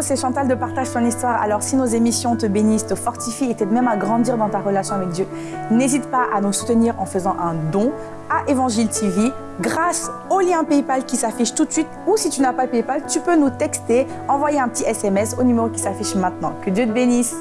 c'est Chantal de Partage ton histoire. Alors si nos émissions te bénissent, te fortifient et t'aident même à grandir dans ta relation avec Dieu, n'hésite pas à nous soutenir en faisant un don à Évangile TV grâce au lien PayPal qui s'affiche tout de suite ou si tu n'as pas PayPal, tu peux nous texter, envoyer un petit SMS au numéro qui s'affiche maintenant. Que Dieu te bénisse.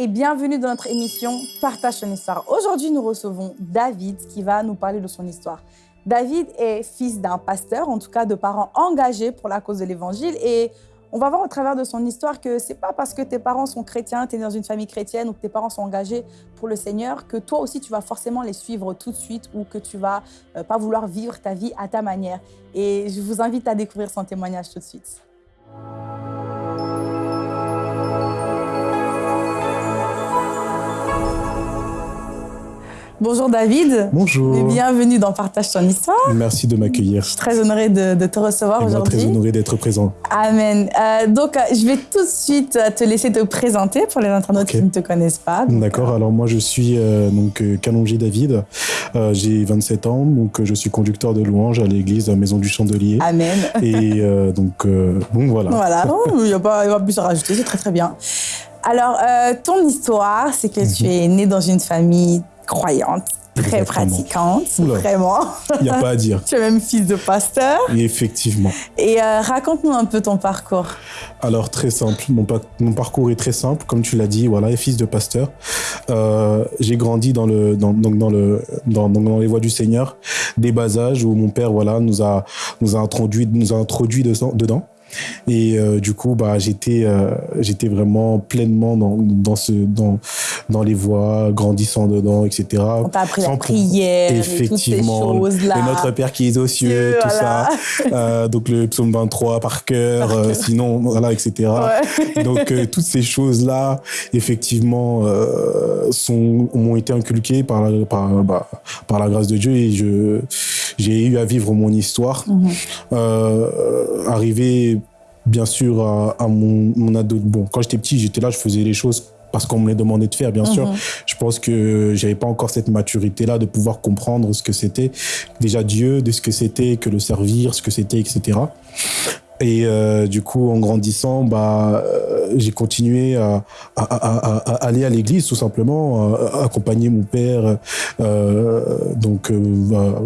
Et bienvenue dans notre émission Partage ton histoire. Aujourd'hui, nous recevons David qui va nous parler de son histoire. David est fils d'un pasteur, en tout cas de parents engagés pour la cause de l'évangile et on va voir au travers de son histoire que c'est pas parce que tes parents sont chrétiens, tu es dans une famille chrétienne ou que tes parents sont engagés pour le Seigneur que toi aussi tu vas forcément les suivre tout de suite ou que tu vas euh, pas vouloir vivre ta vie à ta manière. Et je vous invite à découvrir son témoignage tout de suite. Bonjour David. Bonjour. Et bienvenue dans Partage ton histoire. Merci de m'accueillir. Je suis très honorée de, de te recevoir aujourd'hui. très honorée d'être présent. Amen. Euh, donc, euh, je vais tout de suite euh, te laisser te présenter pour les internautes qui ne te connaissent pas. D'accord. Alors, moi, je suis euh, donc Calongi David. J'ai 27 ans. Donc, je suis conducteur de louange à l'église Maison du Chandelier. Amen. Et donc, bon, voilà. Voilà. Il n'y a, pas plus à rajouter. C'est très, très bien. Alors, ton histoire, c'est que tu mhm. es né dans une famille croyante, très pratiquante, vraiment. Il n'y a pas à dire. tu es même fils de pasteur. effectivement. Et euh, raconte-nous un peu ton parcours. Alors, très simple. Mon, mon parcours est très simple. Comme tu l'as dit, voilà, fils de pasteur. Euh, j'ai grandi dans, le, dans, dans, le, dans, dans, les voies du Seigneur, des bas âges où mon père voilà, nous, a, nous, a introduit, nous a introduit dedans. Et euh, du coup, bah, j'étais euh, j'étais vraiment pleinement dans, dans, ce, dans, dans les voies, grandissant dedans, etc. On t'a appris la prière, effectivement, et toutes ces choses-là. Et notre Père qui est aux cieux, tout ça. Euh, donc le psaume 23 par cœur, euh, sinon, voilà, etc. Ouais. Donc toutes ces choses-là, effectivement, sont m'ont été inculquées par la, par, bah, par la grâce de Dieu et je j'ai eu à vivre mon histoire. Mm -hmm. arrivé bien sûr, à, mon, mon, ado. Bon, quand j'étais petit, j'étais là, je faisais les choses parce qu'on me les demandait de faire, bien sûr. Mhm. Je pense que j'avais pas encore cette maturité-là de pouvoir comprendre ce que c'était déjà Dieu, de ce que c'était que le servir, ce que c'était, etc. Et euh, du coup, en grandissant, bah, euh, j'ai continué à, à, à, à, aller à l'église, tout simplement, à, accompagner mon père. Euh, donc, bah,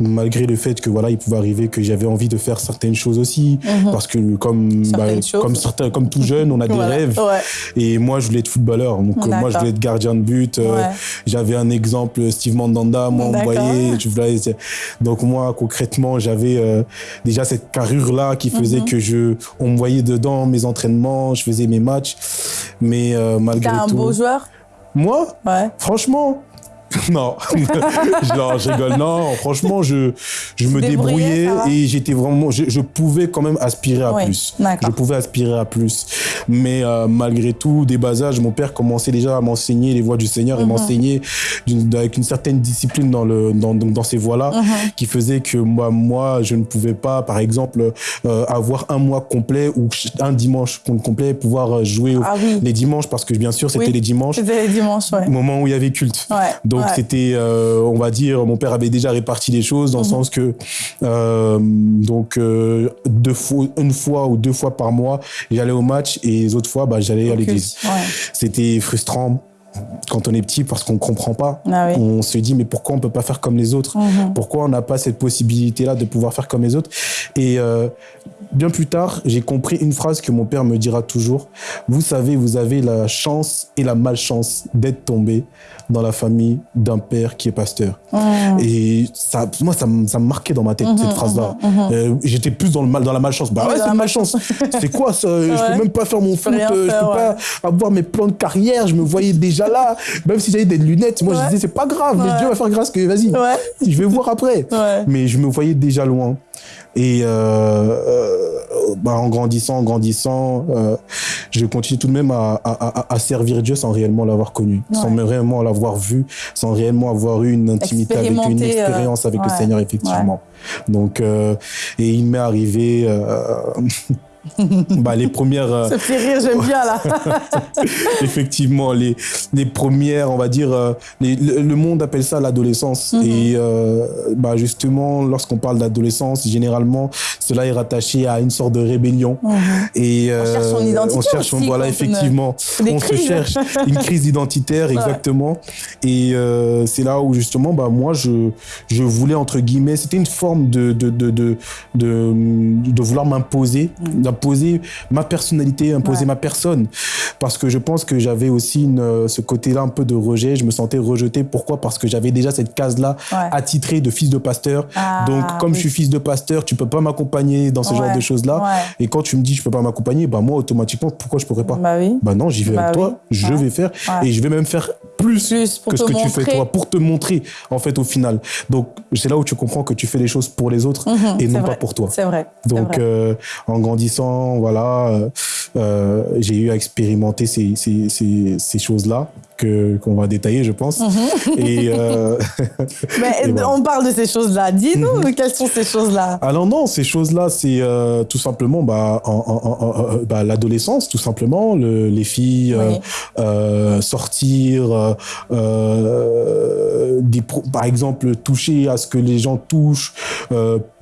malgré le fait que voilà il pouvait arriver que j'avais envie de faire certaines choses aussi. Mhm. parce que comme bah, comme certains comme tout jeune on a des rêves. Et moi je voulais être footballeur. Donc euh, moi je voulais être gardien de but. Euh, j'avais un exemple Steve Mandanda moi on voyait donc moi concrètement j'avais euh, déjà cette carrure là qui faisait mhm. que je on me voyait dedans mes entraînements je faisais mes matchs. Mais malgré tout un beau joueur? Moi? Franchement non, je rigole. Non, franchement, je, je me débrouillais et j'étais vraiment, je, je, pouvais quand même aspirer à plus. Je pouvais aspirer à plus. Mais euh, malgré tout, des bas âges, mon père commençait déjà à m'enseigner les voies du Seigneur et mhm. m'enseigner avec une certaine discipline dans, le, dans, dans ces voies-là mhm. qui faisait que moi, moi, je ne pouvais pas, par exemple, euh, avoir un mois complet ou un dimanche complet, pouvoir jouer ah les dimanches parce que bien sûr, c'était les dimanches. C'était les dimanches, ouais. Moment où il y avait culte. Donc, c'était, euh, on va dire, mon père avait déjà réparti les choses dans le mhm. sens que euh, donc euh, deux fois, une fois ou deux fois par mois, j'allais au match et les autres fois, bah, j'allais à l'église. C'était frustrant quand on est petit parce qu'on comprend pas. Ah on se dit mais pourquoi on peut pas faire comme les autres mhm. Pourquoi on n'a pas cette possibilité là de pouvoir faire comme les autres Et euh, bien plus tard, j'ai compris une phrase que mon père me dira toujours. Vous savez, vous avez la chance et la malchance d'être tombé dans la famille d'un père qui est pasteur. Mhm. Et ça, moi, ça, ça me marquait dans ma tête, cette mhm, phrase-là. Euh, J'étais plus dans, le mal, dans la malchance. Bah ouais, c'est une malchance. c'est quoi ça? Je peux même pas faire mon foot, je peux pas avoir mes plans de carrière. Je me voyais déjà même si j'avais des lunettes, moi je disais c'est pas grave, mais Dieu va faire grâce que vas-y, je vais voir après. Mais je me voyais déjà loin. Et euh, euh, bah, en grandissant, en grandissant, euh, je continue tout de même à, à, à servir Dieu sans réellement l'avoir connu, sans réellement l'avoir vu, sans réellement avoir eu une intimité avec une expérience avec le Seigneur, effectivement. Donc, et il m'est arrivé bah, les premières. Euh, Ça fait rire, j'aime bien là. Effectivement, les, les premières, on va dire, euh, le, monde appelle ça l'adolescence. Mhm. Et euh, bah, justement, lorsqu'on parle d'adolescence, généralement, cela est rattaché à une sorte de rébellion. Mhm. Et, on cherche son identité. On cherche, voilà, effectivement. On se cherche une crise identitaire, exactement. Et c'est là où, justement, bah, moi, je, je voulais, entre guillemets, c'était une forme de, de, de, de, de, vouloir m'imposer, mhm imposer ma personnalité, imposer ma personne. Parce que je pense que j'avais aussi une, ce côté-là un peu de rejet. Je me sentais rejeté. Pourquoi? Parce que j'avais déjà cette case-là attitrée de fils de pasteur. Ah, Donc, comme je suis fils de pasteur, tu peux pas m'accompagner dans ce genre de choses-là. Et quand tu me dis je peux pas m'accompagner, bah moi, automatiquement, pourquoi je pourrais pas? Bah, oui. bah non, j'y vais avec bah toi. Je vais faire. Et je vais même faire plus, que ce que tu fais toi pour te montrer, en fait, au final. Donc, c'est là où tu comprends que tu fais les choses pour les autres mhm, et non pas pour toi. C'est vrai. Donc, euh, en grandissant, voilà, euh, euh, j'ai eu à expérimenter ces, ces, ces, choses-là que qu'on va détailler, je pense. Mhm. Et, euh, Mais on parle de ces choses-là. Dis-nous mhm. quelles sont ces choses-là? Alors non, ces choses-là, c'est tout simplement bah, bah, l'adolescence, tout simplement, les filles sortir, des, par exemple, toucher à ce que les gens touchent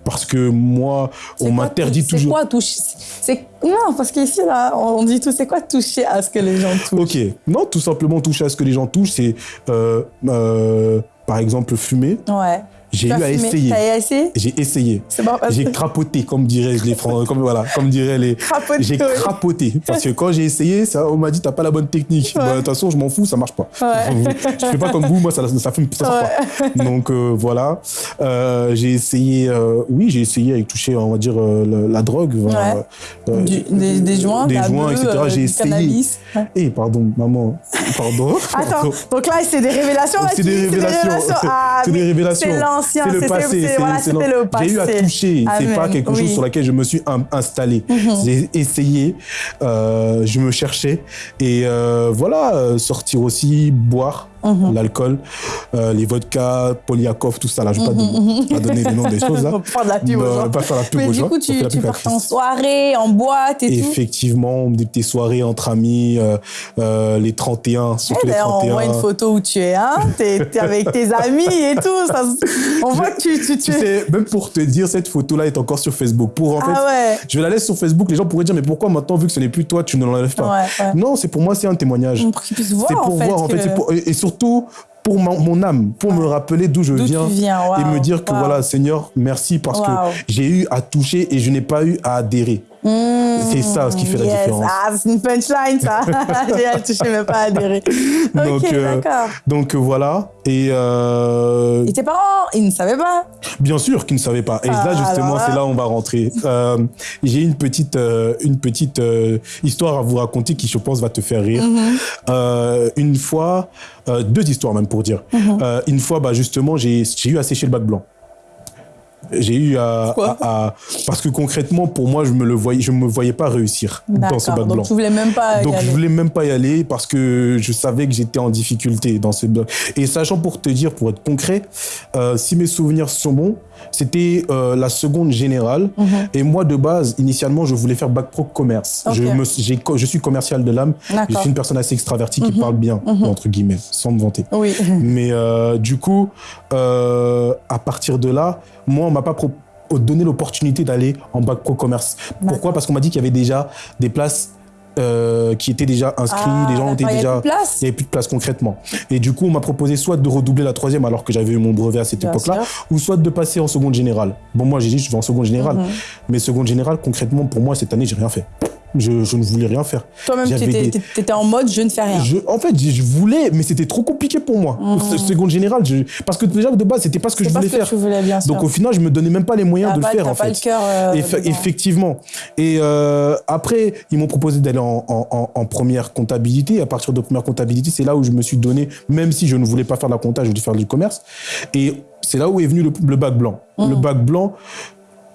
parce que moi, on m'interdit toujours. C'est quoi toucher? Non, parce qu'ici, là, on dit tout, c'est quoi toucher à ce que les gens touchent? Ok, non, tout simplement toucher à ce que les gens touchent, c'est euh, euh, par exemple fumer. Ouais. J'ai eu à essayer. essayé J'ai essayé. J'ai crapoté, comme diraient les Français, comme voilà, comme diraient les. J'ai crapoté parce que quand j'ai essayé, ça, on m'a dit t'as pas la bonne technique. Bah, de toute façon, je m'en fous, ça marche pas. Ouais. je fais pas comme vous, moi ça, ça fume, ça sort pas. Donc euh, voilà, euh, j'ai essayé. Euh, oui, j'ai essayé avec toucher, on va dire la, drogue, des, des, joints, des joints, etc. J'ai essayé. Eh pardon, maman, pardon. Attends, donc là c'est des révélations. C'est des révélations. C'est des révélations. C'est le passé. C'est le passé. J'ai eu à toucher. C'est pas quelque chose sur laquelle je me suis installé. Mhm. J'ai essayé. Euh, je me cherchais. Et euh, voilà, euh, sortir aussi, boire. Mhm. l'alcool, euh, les vodkas, Polyakov, tout ça. Là, je ne vais mhm, pas, donner les noms des choses. Là. pas la pub aux Pas faire la pub Mais aux du coup, tu, tu pars en soirée, en boîte et Effectivement, tout Effectivement, des petites soirées entre amis, euh, euh, les 31, surtout les 31. On voit une photo où tu es, hein tu es, avec tes amis et tout. Ça, on voit que tu, tu, tu, sais, même pour te dire, cette photo-là est encore sur Facebook. Pour, en ah fait, ouais. Je la laisse sur Facebook, les gens pourraient dire, mais pourquoi maintenant, vu que ce n'est plus toi, tu ne l'enlèves pas? Non, c'est pour moi, c'est un témoignage. Pour qu'ils puissent voir, C'est pour en fait, voir, en fait. et surtout, pour mon, âme, pour me rappeler d'où je viens, et me dire que voilà, Seigneur, merci parce que j'ai eu à toucher et je n'ai pas eu à adhérer. Mmh, c'est ça ce qui fait la différence. Ah, c'est une punchline, ça. J'ai à toucher, mais pas adhérer. Donc, ok, euh, d'accord. donc euh, voilà. Et, euh... et tes parents, ils ne savaient pas? Bien sûr qu'ils ne savaient pas. Et là, ah, justement, c'est là où on va rentrer. Euh, j'ai une petite, une petite histoire à vous raconter qui, je pense, va te faire rire. Mmh. une fois, deux histoires même pour dire. Mmh. une fois, bah, justement, j'ai eu à sécher le bac blanc j'ai eu à, parce que concrètement pour moi je me le voyais je me voyais pas réussir dans ce bac blanc. Donc tu voulais même pas y Donc aller. je voulais même pas y aller parce que je savais que j'étais en difficulté dans ce bac. Et sachant pour te dire pour être concret, euh, si mes souvenirs sont bons, c'était euh, la seconde générale. Mhm. Et moi, de base, initialement, je voulais faire bac pro commerce. Je, me, je suis commercial de l'âme. Je suis une personne assez extravertie qui mhm. parle bien, mhm. entre guillemets, sans me vanter. Oui. Mais euh, du coup, à partir de là, moi, on m'a pas donné l'opportunité d'aller en bac pro commerce. Pourquoi? Parce qu'on m'a dit qu'il y avait déjà des places euh, qui étaient déjà inscrits, ah, les gens étaient déjà... Il n'y avait plus de place concrètement. Et du coup, on m'a proposé soit de redoubler la troisième alors que j'avais eu mon brevet à cette époque-là, ou soit de passer en seconde générale. Bon, moi, j'ai dit, je vais en seconde générale. Mhm. Mais seconde générale, concrètement, pour moi, cette année, j'ai rien fait. Je, ne voulais rien faire. Toi-même, tu étais, en mode je ne fais rien. en fait, je voulais, mais c'était trop compliqué pour moi. Mmh. Seconde générale, parce que déjà de base, c'était pas ce que je voulais faire. Donc au final, je me donnais même pas les moyens de le faire en fait. Pas le cœur. Euh, effectivement. Et euh, après, ils m'ont proposé d'aller en, première comptabilité. à partir de première comptabilité, c'est là où je me suis donné, même si je ne voulais pas faire de la compta, je voulais faire du commerce. Et c'est là où est venu le, bac blanc. Mmh. Le bac blanc,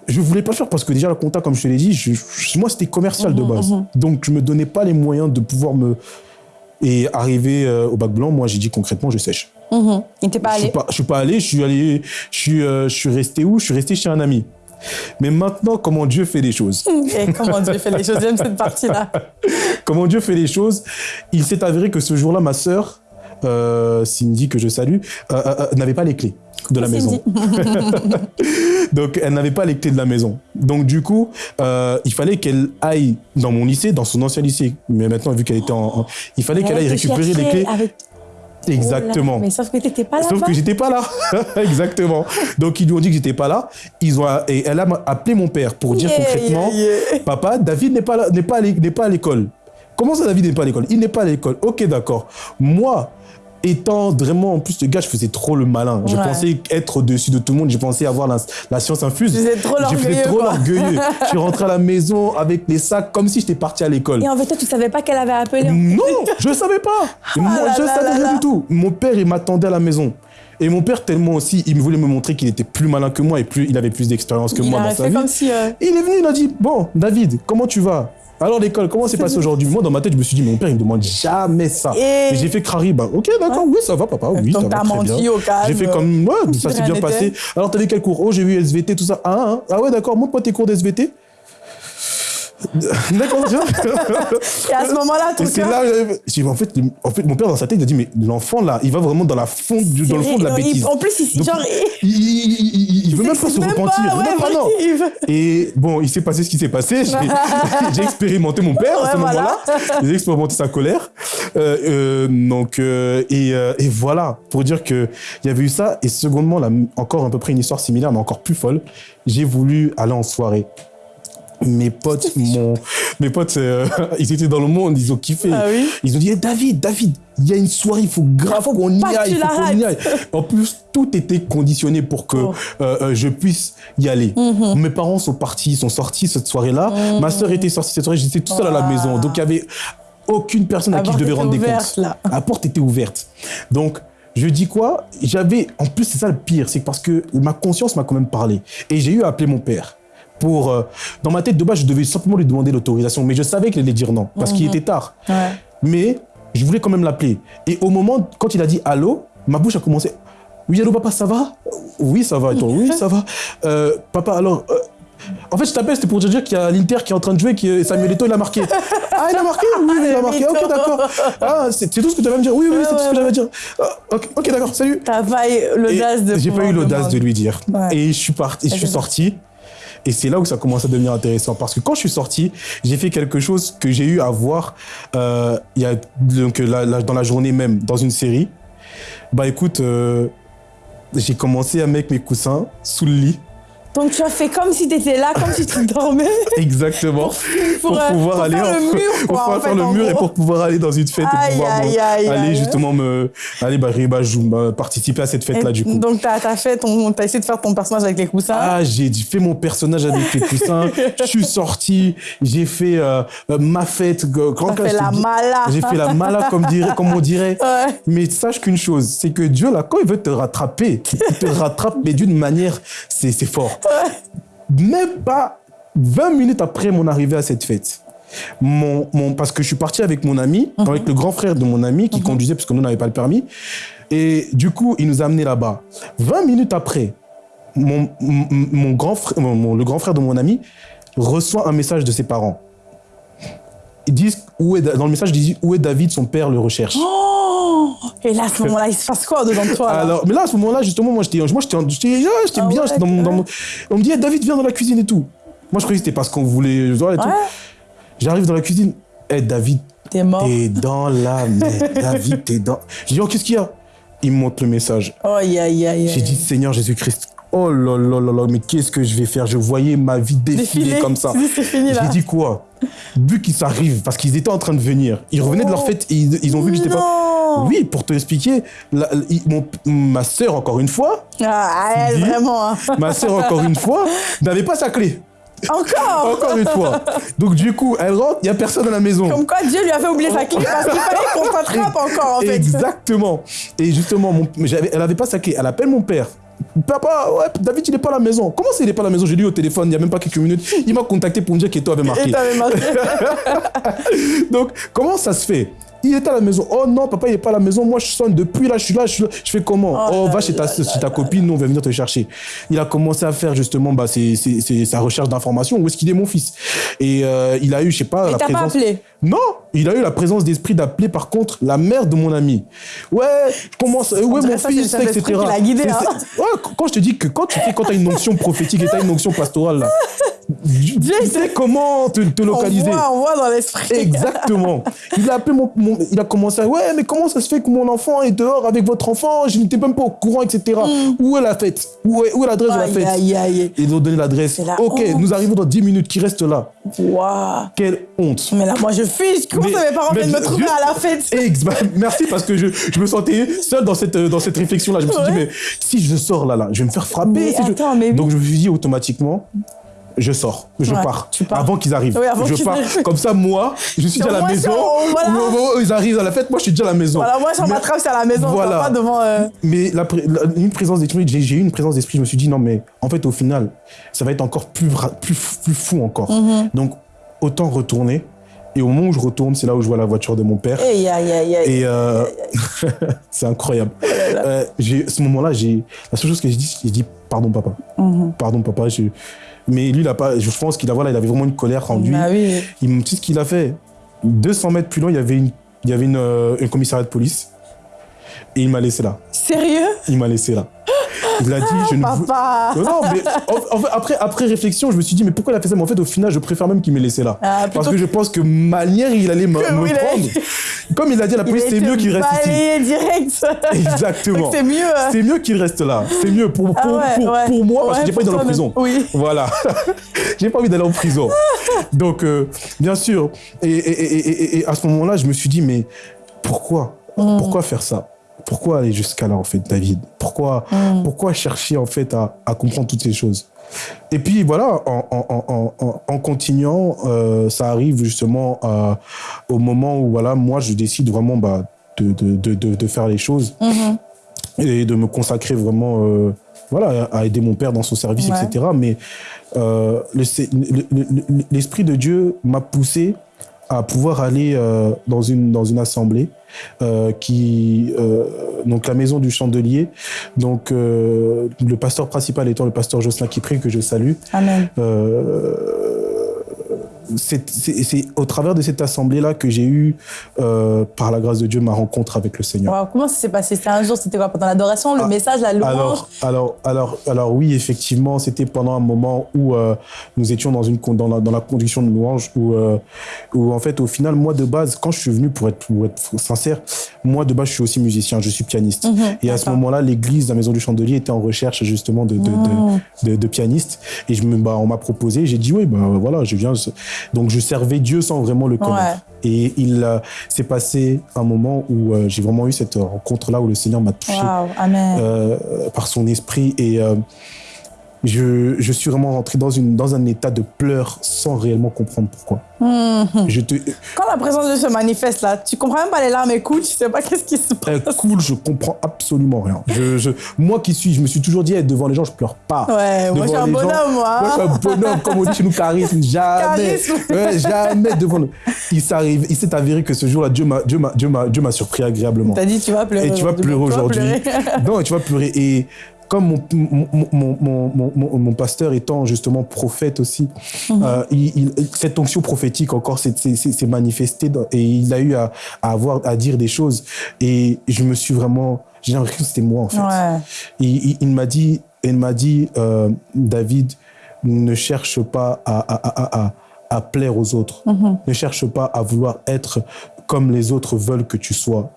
je voulais pas faire parce que déjà, le compta, comme je te l'ai dit, moi, c'était commercial de mhm, base. mhm. Donc, je me donnais pas les moyens de pouvoir me... Et arrivé euh, au bac blanc, moi, j'ai dit concrètement, je sèche. Mmh. Et t'es pas allé Je suis pas, suis pas allé, je suis allé, je suis, euh, je suis resté où? Je suis resté chez un ami. Mais maintenant, comment Dieu fait les choses? Et comment Dieu fait les choses? J'aime cette partie-là. comment Dieu fait les choses? Il s'est avéré que ce jour-là, ma sœur, euh, Cindy, que je salue, euh, euh, n'avait pas les clés de la maison. Donc, elle n'avait pas les clés de la maison. Donc, du coup, il fallait qu'elle aille dans mon lycée, dans son ancien lycée. Mais maintenant, vu qu'elle était en... Il fallait qu'elle aille récupérer les clés. Exactement. mais sauf que tu n'étais pas là. Sauf que j'étais pas là. Exactement. Donc, ils lui ont dit que j'étais pas là. Ils ont, et elle a appelé mon père pour dire concrètement, papa, David n'est pas, n'est pas, n'est pas à l'école. Comment ça, David n'est pas à l'école? Il n'est pas à l'école. Ok, d'accord. Moi, étant vraiment, en plus, le gars, je faisais trop le malin. Je pensais être au-dessus de tout le monde. Je pensais avoir la, science infuse. Je faisais trop l'orgueilleux. trop l'orgueilleux. je suis rentré à la maison avec les sacs comme si j'étais parti à l'école. Et en fait, toi, tu savais pas qu'elle avait appelé Non, je savais pas. Ah moi, je ne savais rien du tout. Mon père, il m'attendait à la maison. Et mon père, tellement aussi, il voulait me montrer qu'il était plus malin que moi et plus, il avait plus d'expérience que moi dans sa vie. Comme si, euh, Il est venu, il a dit Bon, David, comment tu vas? Alors l'école, comment c'est passé aujourd'hui? Moi dans ma tête, je me suis dit, mon père il me demande jamais ça. Et, j'ai fait crari, bah ok d'accord, oui ça va papa, oui Donc ça va très bien. J'ai fait comme, ouais, ça s'est bien passé. Alors t'avais quel cours? Oh j'ai vu SVT, tout ça. Ah, ah, ah ouais d'accord, montre-moi tes cours d'SVT. D'accord, Et à ce moment-là, tout c'est là, en fait, en fait, mon père dans sa tête, il a dit, mais l'enfant là, il va vraiment dans, la fond, dans le fond de la bêtise. En plus, il, genre, il, il, il veut même pas se repentir. Et bon, il s'est passé ce qui s'est passé. J'ai expérimenté mon père à ce moment-là. J'ai expérimenté sa colère. Euh, euh, donc, euh, et, voilà, pour dire qu'il y avait eu ça. Et secondement, là, encore à peu près une histoire similaire, mais encore plus folle. J'ai voulu aller en soirée mes potes, mon, mes potes, euh, ils étaient dans le monde, ils ont kiffé. Ah ils ont dit, David, David, il y a une soirée, il faut grave qu'on y aille, il faut qu'on y aille. En plus, tout était conditionné pour que oh. euh, euh, je puisse y aller. Mhm. Mes parents sont partis, ils sont sortis cette soirée-là. Mhm. Ma sœur était sortie cette soirée, j'étais tout seul à la maison. Donc, il y avait aucune personne à qui je devais rendre des comptes. La porte était ouverte. Donc, je dis quoi? J'avais, en plus, c'est ça le pire, c'est parce que ma conscience m'a quand même parlé. Et j'ai eu à appeler mon père pour... Euh, dans ma tête, de base, je devais simplement lui demander l'autorisation, mais je savais qu'il allait dire non, parce qu'il mhm. était tard. Mais je voulais quand même l'appeler. Et au moment, quand il a dit « Allô », ma bouche a commencé « Oui, allô, papa, ça va ?»« Oui, ça va. » Et toi, « Oui, ça va. Euh, Papa, alors... Euh, en fait, je t'appelle, c'était pour te dire qu'il y a l'Inter qui est en train de jouer, que Samuel Eto'o, il a marqué. Ah, il a marqué? Oui, il a marqué. Ok, d'accord. Ah, c'est tout ce que tu avais à me dire. Oui, oui, c'est tout ce que j'avais à dire. Ah, ok, d'accord, salut. T'as pas eu l'audace de J'ai pas eu l'audace de lui dire. Et je suis parti, je suis sorti. Et c'est là où ça commence à devenir intéressant. Parce que quand je suis sorti, j'ai fait quelque chose que j'ai eu à voir euh, dans la journée même, dans une série. Bah écoute, euh, j'ai commencé à mettre mes coussins sous le lit. Donc tu as fait comme si tu étais là, comme si tu dormais. Exactement. Pour, euh, pouvoir aller faire le mur, pour faire le mur et pour pouvoir aller dans une fête et pouvoir aller justement me aller bah, bah, bah, participer à cette fête là du coup. Donc tu as, fait ton as essayé de faire ton personnage avec les coussins. Ah, j'ai fait mon personnage avec les coussins. je suis sorti, j'ai fait euh, euh, ma fête grand fait la mala. J'ai fait la mala comme dirait comme on dirait. Mais sache qu'une chose, c'est que Dieu là quand il veut te rattraper, il te rattrape mais d'une manière c'est fort. Même pas 20 minutes après mon arrivée à cette fête, mon, mon, parce que je suis parti avec mon ami, mhm. avec le grand frère de mon ami qui mhm. conduisait parce que nous n'avions pas le permis. Et du coup, il nous a amenés là-bas. 20 minutes après, mon, mon grand frère, le grand frère de mon ami reçoit un message de ses parents. Ils disent, où est, dans le message, ils disent où est David, son père le recherche. Oh et là, à ce moment-là, il se passe quoi devant toi Alors, mais là, à ce moment-là, justement, moi, j'étais, moi, j'étais, j'étais, ah bien. dans, mon, On me dit, David, viens dans la cuisine et tout. Moi, je croyais que c'était parce qu'on voulait. Et tout. J'arrive dans la cuisine. Eh, David, t'es mort. T'es dans la merde. David, t'es dans. Je dis, oh, qu'est-ce qu'il y a? Il me montre le message. Oh, aïe, aïe, aïe. J'ai dit, Seigneur Jésus-Christ, oh là là là là, mais qu'est-ce que je vais faire? Je voyais ma vie défiler comme ça. J'ai dit quoi? Vu qu'ils arrivent, parce qu'ils étaient en train de venir, ils revenaient de leur oh. fête et ils, ont vu que j'étais pas. Oui, pour te expliquer, ma sœur, encore une fois. Ah, elle, vraiment. Hein. Ma sœur, encore une fois, n'avait pas sa clé. Encore? Encore une fois. Donc du coup, elle rentre, il n'y a personne à la maison. Comme quoi Dieu lui a fait oublier sa clé parce qu'il fallait qu'on s'attrape encore en fait. Exactement. Et justement, mon, elle n'avait pas sa clé. Elle appelle mon père. Papa, ouais, David, il n'est pas à la maison. Comment ça, il n'est pas à la maison? J'ai lu au téléphone il n'y a même pas quelques minutes. Il m'a contacté pour me dire qu'Eto avait marqué. marqué. Donc, comment ça se fait? Il était à la maison. Oh non, papa, il n'est pas à la maison. Moi, je sonne depuis là, je suis là, je, suis là. je fais comment Oh, Oh là va chez ta, là chez ta copine, nous, on va venir te chercher. Il a commencé à faire justement bah, ses- ses- ses- sa recherche d'informations. Où est-ce qu'il est, mon fils? Et euh, il a eu, je sais pas, Et la t'as pas présence. appelé? Non, il a eu la présence d'esprit d'appeler par contre la mère de mon ami. Ouais, je commence, euh, ouais, mon ça, fils, le etc. qui guidé, hein. Ouais, quand je te dis que quand tu fais, quand as une onction prophétique et t'as une onction pastorale, là, tu sais comment te, te On localiser. voit, on voit dans l'esprit. Exactement. Il a appelé mon, mon- il a commencé à, ouais, mais comment ça se fait que mon enfant est dehors avec votre enfant? Je n'étais même pas au courant, etc. Où est la fête? Où est, l'adresse de la fête? aïe, aïe. Ils ont donné l'adresse. Ok, honte. nous arrivons dans 10 minutes. Qui reste là? Waouh. Quelle honte. Mais là, moi, je fiche. Comment ça, mes parents viennent me trouver à la fête? Bah, merci parce que je, je me sentais seul dans cette, dans cette réflexion-là. Je me suis dit, mais si je sors là, là, je vais me faire frapper. Mais si je- attends, mais oui. Donc je me suis dit automatiquement, je sors, je Ouais, pars, avant qu'ils arrivent. Oui, avant je pars. arrivent. Comme ça, moi, je suis déjà à la maison. si on- voilà. Au moment où ils arrivent à la fête, moi, je suis déjà à la maison. Voilà, moi, sur ma trappe, c'est à la maison. Voilà. Pas devant. euh, Mais la, pré- la- une présence d'esprit, j'ai eu une présence d'esprit. Je me suis dit non, mais en fait, au final, ça va être encore plus plus, plus fou encore. Mhm. Donc autant retourner. Et au moment où je retourne, c'est là où je vois la voiture de mon père. Et euh, c'est incroyable. Euh, j'ai- à ce moment-là, la seule chose que j'ai dit, j'ai dit pardon papa, Mhm. pardon papa. je- Mais lui, il a pas. Je pense qu'il a voilà, il avait vraiment une colère en lui. Bah oui. Il me dit ce qu'il a fait? 200 mètres plus loin, il y avait une, il y avait une, euh, un commissariat de police. Et il m'a laissé là. Sérieux? Il m'a laissé là. Il a dit, je ne. Papa Non, non, mais en- fait, après, après réflexion, je me suis dit, mais pourquoi il a fait ça? Mais en fait, au final, je préfère même qu'il m'ait laissé là. Ah, Parce que je pense que manière, il allait me, prendre. Comme il a dit à la police, c'est mieux qu'il reste ici. direct. Exactement. C'est mieux. euh. C'est mieux qu'il reste là. C'est mieux pour, pour, Ah ouais, pour, ouais. pour moi, parce Ouais, que j'ai pas envie pour d'aller en prison. Oui. Voilà. j'ai pas envie d'aller en prison. Donc, euh, bien sûr. Et, et- et- et- et à ce moment-là, je me suis dit, mais pourquoi? Mm. Pourquoi faire ça? Pourquoi aller jusqu'à là, en fait, David? Pourquoi, Mm. pourquoi chercher, en fait, à, à comprendre toutes ces choses? Et puis voilà, en, en- en- en- en continuant, euh, ça arrive justement euh, au moment où voilà, moi je décide vraiment bah, de, de, de, de- faire les choses Mhm. et de me consacrer vraiment euh, voilà, à aider mon père dans son service, Ouais. etc. Mais euh, le- le- l'Esprit de Dieu m'a poussé à pouvoir aller euh, dans, une, dans une assemblée euh, qui euh, donc la maison du chandelier donc euh, le pasteur principal étant le pasteur Jocelyn Kipré que je salue Amen. C'est au travers de cette assemblée-là que j'ai eu, euh, par la grâce de Dieu, ma rencontre avec le Seigneur. Wow, comment ça s'est passé? C'était un jour, c'était quoi? Pendant l'adoration, le Ah, message, la louange? Alors, alors, alors, alors oui, effectivement, c'était pendant un moment où euh, nous étions dans, une, dans, la, dans la conduction de louange, où, euh, où en fait, au final, moi de base, quand je suis venu, pour être, pour être sincère, moi de base, je suis aussi musicien, je suis pianiste. Mhm, Et à ce moment-là, l'église, la maison du chandelier, était en recherche justement de, de, de- Mhm. de, de pianistes. Et je me, bah, on m'a proposé, j'ai dit oui, bah, voilà, je viens. Donc je servais Dieu sans vraiment le connaître. Et il euh, s'est passé un moment où euh, j'ai vraiment eu cette rencontre-là où le Seigneur m'a touché Amen. euh, par son esprit et je, je suis vraiment rentré dans, une, dans un état de pleurs sans réellement comprendre pourquoi. Mhm. Je te, Quand la présence de Dieu se manifeste là, tu comprends même pas les larmes écoulent, tu sais pas qu'est-ce qui se euh, passe. cool, je comprends absolument rien. Je, je- moi qui suis, je me suis toujours dit, eh, devant les gens, je pleure pas. Ouais, moi je suis un gens- bonhomme, moi. Moi, je suis un bonhomme, comme on dit chez nous, charisme, jamais. Charisme. Ouais, jamais devant le... Il s'est avéré que ce jour-là, Dieu m'a, Dieu Dieu surpris agréablement. T'as dit tu vas pleurer. Et tu vas pleurer aujourd'hui. non, tu vas pleurer. Et comme mon, mon, mon, mon, pasteur étant justement prophète aussi, Mhm. euh, il, il- cette onction prophétique encore s'est manifestée et il a eu à, à avoir à dire des choses. Et je me suis vraiment, j'ai l'impression que c'était moi en fait. Ouais. Il, m'a dit, il m'a dit, euh, David, ne cherche pas à, à, à, à, à plaire aux autres. Mhm. Ne cherche pas à vouloir être comme les autres veulent que tu sois.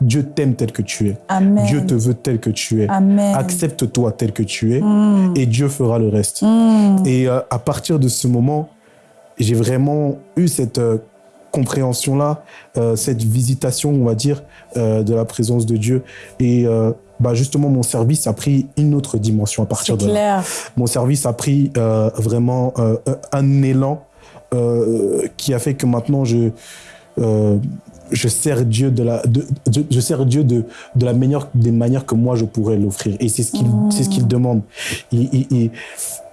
Dieu t'aime tel que tu es. Amen. Dieu te veut tel que tu es. Accepte-toi tel que tu es Mm. et Dieu fera le reste. Mm. Et euh, à partir de ce moment, j'ai vraiment eu cette euh, compréhension-là, euh, cette visitation, on va dire, de la présence de Dieu. Et bah, justement, mon service a pris une autre dimension à partir de là. clair. Mon service a pris vraiment un élan qui a fait que maintenant je je sers Dieu de la de, de- je sers Dieu de de la meilleure des manières que moi je pourrais l'offrir et c'est ce qu'il c'est ce qu'il demande il, il, il-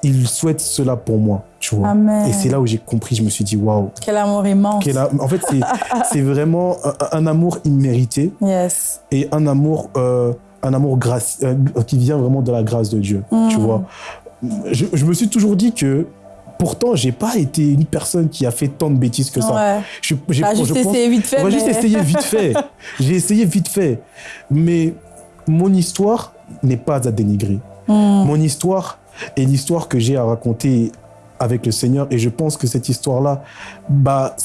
il souhaite cela pour moi, tu vois. Amen. Et c'est là où j'ai compris, je me suis dit, waouh. Quel amour immense. Quel a- En fait, c'est- c'est vraiment un, un amour immérité Yes. et un amour, euh, un amour grâce, euh, qui vient vraiment de la grâce de Dieu, tu Mm. vois. Je, je me suis toujours dit que, pourtant, j'ai pas été une personne qui a fait tant de bêtises que ça. Ouais. Je, j'ai- je juste pense- essayé vite fait. on juste vite fait. J'ai essayé vite fait. Mais mon histoire n'est pas à dénigrer. Mm. Mon histoire est l'histoire que j'ai à raconter avec le Seigneur. Et je pense que cette histoire-là, bah,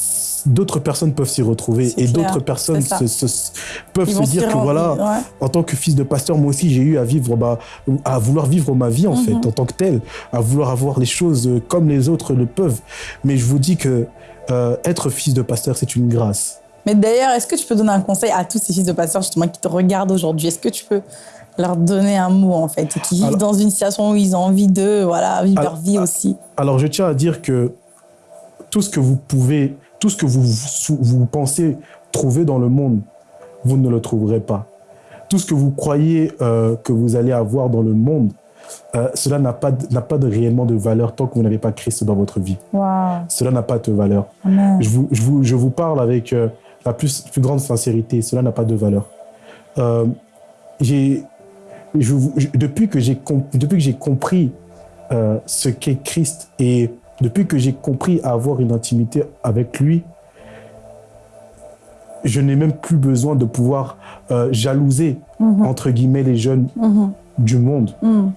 d'autres personnes peuvent s'y retrouver. Et d'autres personnes se- se- peuvent Ils se dire que voilà, ouais. en tant que fils de pasteur, moi aussi, j'ai eu à vivre, bah, à vouloir vivre ma vie, en Mhm. fait, en tant que tel, à vouloir avoir les choses comme les autres le peuvent. Mais je vous dis que euh, être fils de pasteur, c'est une grâce. Mais d'ailleurs, est-ce que tu peux donner un conseil à tous ces fils de pasteurs justement qui te regardent aujourd'hui? Est-ce que tu peux leur donner un mot en fait et qui vivent Alors- dans une situation où ils ont envie de voilà vivre Alors- leur vie aussi? Alors, je tiens à dire que tout ce que vous pouvez, tout ce que vous, vous, pensez trouver dans le monde, vous ne le trouverez pas. Tout ce que vous croyez euh, que vous allez avoir dans le monde, euh, cela n'a pas, pas de réellement de valeur tant que vous n'avez pas Christ dans votre vie. Waouh Cela n'a pas de valeur. Amen. Je vous, je vous, je vous parle avec euh, la plus, plus grande sincérité. Cela n'a pas de valeur. J'ai, je depuis que j'ai com- depuis que j'ai compris ce qu'est Christ et depuis que j'ai compris à avoir une intimité avec lui, je n'ai même plus besoin de pouvoir euh, jalouser Mhm. entre guillemets les jeunes Mhm. du monde. Mhm.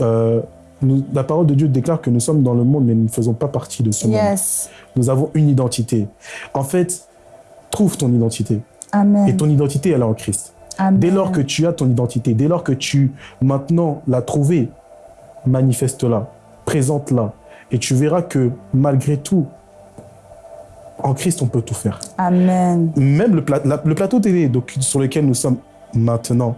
Euh, nous- la parole de Dieu déclare que nous sommes dans le monde, mais nous ne faisons pas partie de ce monde. Nous avons une identité. En fait, trouve ton identité. Amen. Et ton identité, elle est en Christ. Amen. Dès lors que tu as ton identité, dès lors que tu maintenant l'as trouvée, manifeste-la, présente-la. Et tu verras que malgré tout, en Christ, on peut tout faire. Amen. Même le, pla- la- le plateau télé donc, sur lequel nous sommes maintenant,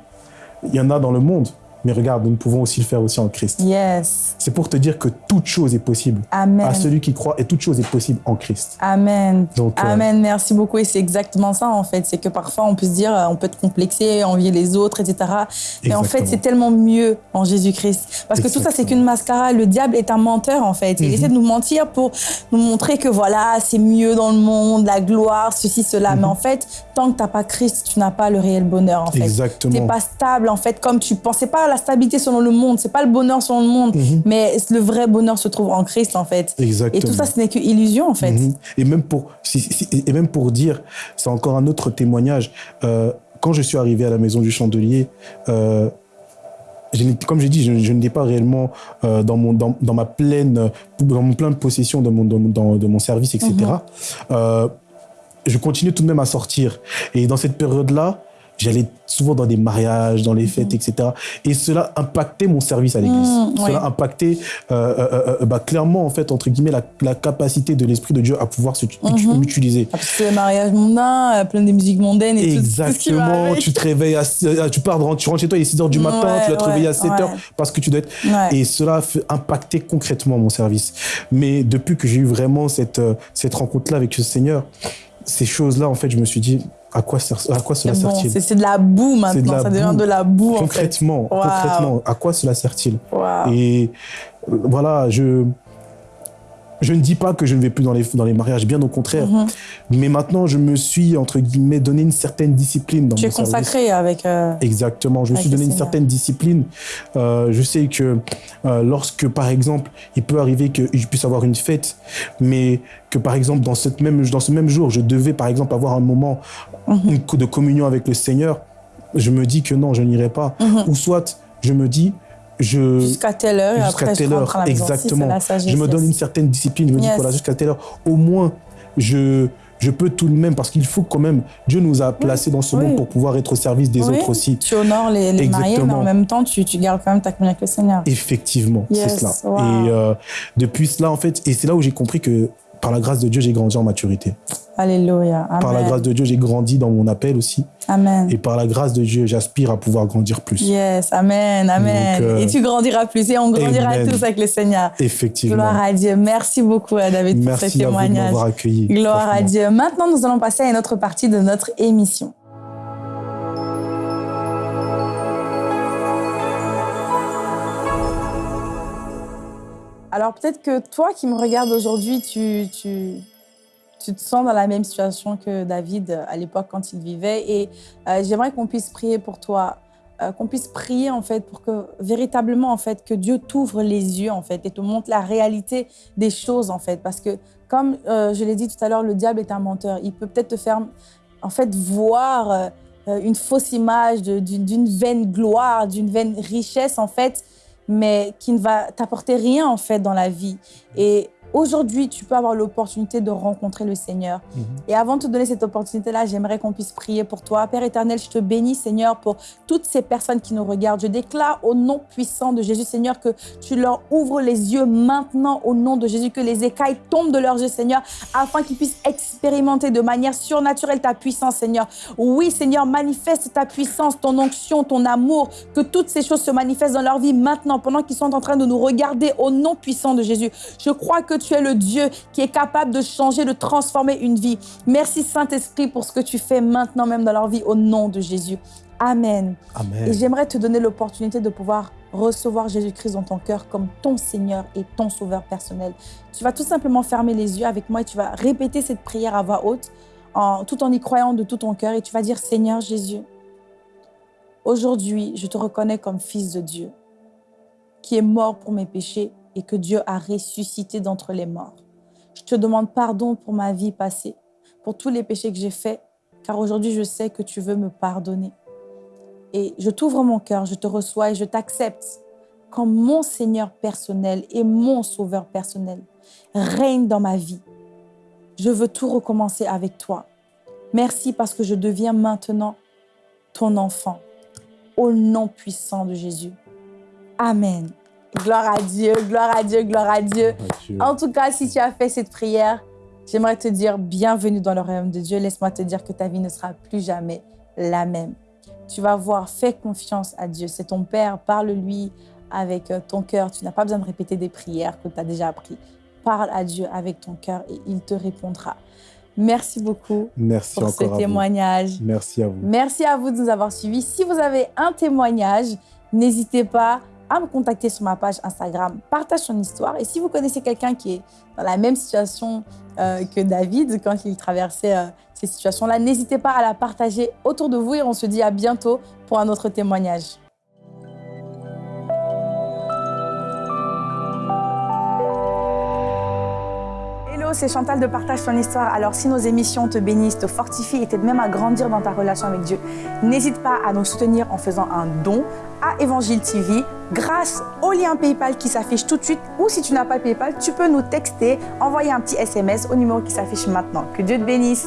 il y en a dans le monde. Mais regarde, nous pouvons aussi le faire aussi en Christ. Yes. C'est pour te dire que toute chose est possible Amen. à celui qui croit et toute chose est possible en Christ. Amen. Donc, euh, Amen, merci beaucoup. Et c'est exactement ça, en fait. C'est que parfois, on peut se dire, euh, on peut être complexé, envier les autres, etc. Mais en fait, c'est tellement mieux en Jésus-Christ. Parce que tout ça, c'est qu'une mascara. Le diable est un menteur, en fait. Il Mhm. essaie de nous mentir pour nous montrer que voilà, c'est mieux dans le monde, la gloire, ceci, cela. Mhm. Mais en fait, tant que tu n'as pas Christ, tu n'as pas le réel bonheur, en fait. Exactement. T'es pas stable, en fait, comme tu penses. C'est pas la stabilité selon le monde, c'est pas le bonheur selon le monde. Mhm. Mais le vrai bonheur se trouve en Christ, en fait. Exactement. Et tout ça, ce n'est que illusion, en fait. Mhm. Et même pour si- si- et même pour dire, c'est encore un autre témoignage. Euh, quand je suis arrivé à la maison du chandelier, euh, je comme j'ai dit, je, je n'étais pas réellement euh, dans mon dans, dans ma pleine dans mon plein de possession de mon de, mon- dans- de mon service, etc. Euh, je continuais tout de même à sortir. Et dans cette période-là, j'allais souvent dans des mariages, dans les fêtes, etc. Et cela impactait mon service à l'église. Mhm, cela impactait euh, euh, euh, bah, clairement, en fait, entre guillemets, la, la capacité de l'Esprit de Dieu à pouvoir se Mhm. utiliser. Parce que c'est le mariage mondain, euh, plein de musiques mondaines et tout- tout, ce qui va Exactement, avec. tu te réveilles, à, euh, tu pars, tu rentres chez toi, il est 6 heures du matin, Ouais, tu dois te ouais, réveiller à 7 heures ouais. parce que tu dois être. Et cela fait impacter concrètement mon service. Mais depuis que j'ai eu vraiment cette, euh, cette rencontre-là avec le Seigneur, ces choses-là, en fait, je me suis dit, à quoi, sert- à quoi cela bon, sert-il c'est de la boue de maintenant, la ça devient de la boue en fait. Concrètement, Wow. concrètement, à quoi cela sert-il Wow. Et euh, voilà, je, je ne dis pas que je ne vais plus dans les, dans les mariages, bien au contraire. Mhm. Mais maintenant, je me suis, entre guillemets, donné une certaine discipline dans Tu es mon service. consacré avec. euh, Exactement, je me suis donné une certaine discipline. Euh, je sais que euh, lorsque, par exemple, il peut arriver que je puisse avoir une fête, mais que, par exemple, dans, cette même, dans ce même jour, je devais, par exemple, avoir un moment Mhm. de communion avec le Seigneur, je me dis que non, je n'irai pas. Mhm. Ou soit, je me dis, je... Jusqu'à telle heure Jusqu'à après je telle à heure, la maison. Si, exactement. la je me donne une certaine discipline. Je me dis, voilà, jusqu'à telle heure, au moins, je, je peux tout de même, parce qu'il faut quand même, Dieu nous a placés dans ce Oui. monde pour pouvoir être au service des Oui, autres aussi. Tu honores les, les mariés, mais en même temps, tu, tu gardes quand même ta communion avec le Seigneur. Effectivement, c'est cela. wow. Et euh, depuis cela, en fait, et c'est là où j'ai compris que par la grâce de Dieu, j'ai grandi en maturité. Alléluia. Amen. Par la grâce de Dieu, j'ai grandi dans mon appel aussi. Amen. Et par la grâce de Dieu, j'aspire à pouvoir grandir plus. Yes, Amen, Amen. Donc, euh, Et tu grandiras plus et on grandira Amen. tous avec le Seigneur. Effectivement. Gloire à Dieu. Merci beaucoup, euh, David, pour ce Merci à vous de témoignage. m'avoir accueilli. Gloire à. Dieu. Maintenant, nous allons passer à une autre partie de notre émission. Alors peut-être que toi qui me regardes aujourd'hui, tu, tu, te sens dans la même situation que David à l'époque quand il vivait. Et euh, j'aimerais qu'on puisse prier pour toi, euh, qu'on puisse prier en fait pour que véritablement en fait que Dieu t'ouvre les yeux en fait et te montre la réalité des choses en fait. Parce que comme euh, je l'ai dit tout à l'heure, le diable est un menteur. Il peut peut-être te faire en fait voir une fausse image d'une vaine gloire, d'une vaine richesse en fait mais qui ne va t'apporter rien en fait dans la vie. Et Aujourd'hui, tu peux avoir l'opportunité de rencontrer le Seigneur. Mhm. Et avant de te donner cette opportunité-là, j'aimerais qu'on puisse prier pour toi. Père éternel, je te bénis, Seigneur, pour toutes ces personnes qui nous regardent. Je déclare au nom puissant de Jésus, Seigneur, que tu leur ouvres les yeux maintenant au nom de Jésus, que les écailles tombent de leurs yeux, Seigneur, afin qu'ils puissent expérimenter de manière surnaturelle ta puissance, Seigneur. Oui, Seigneur, manifeste ta puissance, ton onction, ton amour, que toutes ces choses se manifestent dans leur vie maintenant, pendant qu'ils sont en train de nous regarder au nom puissant de Jésus. Je crois que tu es le Dieu qui est capable de changer, de transformer une vie. Merci Saint-Esprit pour ce que tu fais maintenant même dans leur vie au nom de Jésus. Amen. Amen. Et j'aimerais te donner l'opportunité de pouvoir recevoir Jésus-Christ dans ton cœur comme ton Seigneur et ton Sauveur personnel. Tu vas tout simplement fermer les yeux avec moi et tu vas répéter cette prière à voix haute, en, tout en y croyant de tout ton cœur. Et tu vas dire, Seigneur Jésus, aujourd'hui, je te reconnais comme fils de Dieu, qui est mort pour mes péchés et que Dieu a ressuscité d'entre les morts. Je te demande pardon pour ma vie passée, pour tous les péchés que j'ai faits, car aujourd'hui je sais que tu veux me pardonner. Et je t'ouvre mon cœur, je te reçois et je t'accepte comme mon Seigneur personnel et mon Sauveur personnel. Règne dans ma vie. Je veux tout recommencer avec toi. Merci parce que je deviens maintenant ton enfant. Au nom puissant de Jésus. Amen. Gloire à Dieu, gloire à Dieu, gloire à Dieu. En tout cas, si tu as fait cette prière, j'aimerais te dire bienvenue dans le royaume de Dieu. Laisse-moi te dire que ta vie ne sera plus jamais la même. Tu vas voir, fais confiance à Dieu. C'est ton Père, parle-lui avec euh, ton cœur. Tu n'as pas besoin de répéter des prières que tu as déjà appris. Parle à Dieu avec ton cœur et il te répondra. Merci beaucoup Merci pour ce témoignage. Merci à vous. Merci à vous de nous avoir suivis. Si vous avez un témoignage, n'hésitez pas à me contacter sur ma page Instagram. Partage son histoire. Et si vous connaissez quelqu'un qui est dans la même situation euh, que David quand il traversait euh, ces situations-là, n'hésitez pas à la partager autour de vous et on se dit à bientôt pour un autre témoignage. C'est Chantal de Partage ton histoire. Alors, si nos émissions te bénissent, te fortifient et t'aident même à grandir dans ta relation avec Dieu, n'hésite pas à nous soutenir en faisant un don à Évangile TV grâce au lien PayPal qui s'affiche tout de suite. Ou si tu n'as pas PayPal, tu peux nous texter, envoyer un petit SMS au numéro qui s'affiche maintenant. Que Dieu te bénisse.